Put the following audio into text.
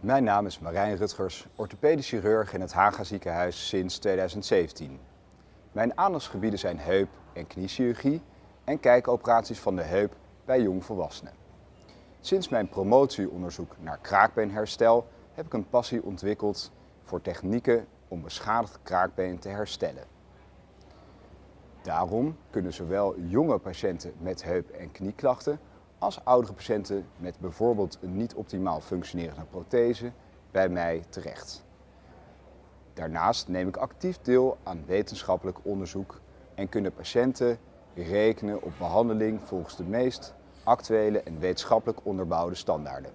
Mijn naam is Marijn Rutgers, orthopedisch chirurg in het Haga ziekenhuis sinds 2017. Mijn aandachtsgebieden zijn heup- en kniechirurgie en kijkoperaties van de heup bij jongvolwassenen. Sinds mijn promotieonderzoek naar kraakbeenherstel heb ik een passie ontwikkeld voor technieken om beschadigd kraakbeen te herstellen. Daarom kunnen zowel jonge patiënten met heup- en knieklachten als oudere patiënten met bijvoorbeeld een niet optimaal functionerende prothese bij mij terecht. Daarnaast neem ik actief deel aan wetenschappelijk onderzoek en kunnen patiënten rekenen op behandeling volgens de meest actuele en wetenschappelijk onderbouwde standaarden.